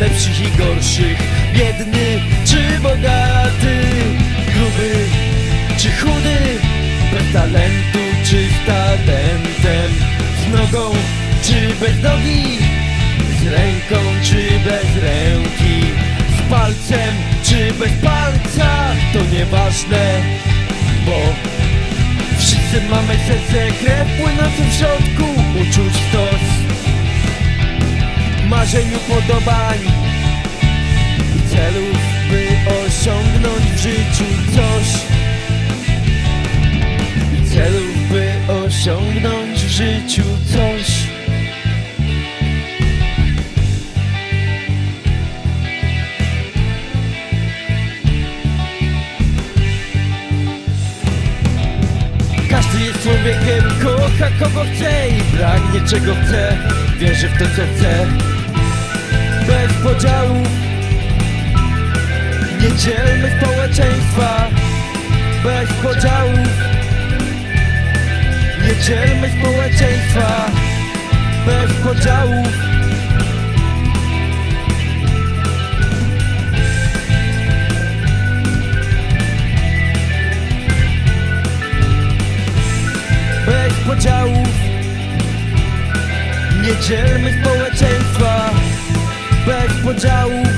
lepszych i gorszych. Biedny czy bogaty Gruby czy chudy Bez talentu czy z talentem. Z nogą czy bez nogi Z ręką czy bez ręki. Z palcem czy bez palca To nieważne, bo Wszyscy mamy serce, krew płynącą w środku Marzeń, upodobań I celów, by osiągnąć w życiu coś. I celów, by osiągnąć w życiu coś. Każdy jest człowiekiem, kocha kogo chce i pragnie czego chce. Wierzy w to co chce podziałów Nie dzielmy społeczeństwa Bez podziałów. Nie dzielmy społeczeństwa Bez podziałów. Bez podziałów. Nie dzielmy społeczeństwa podziałów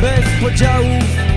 Bez podziałów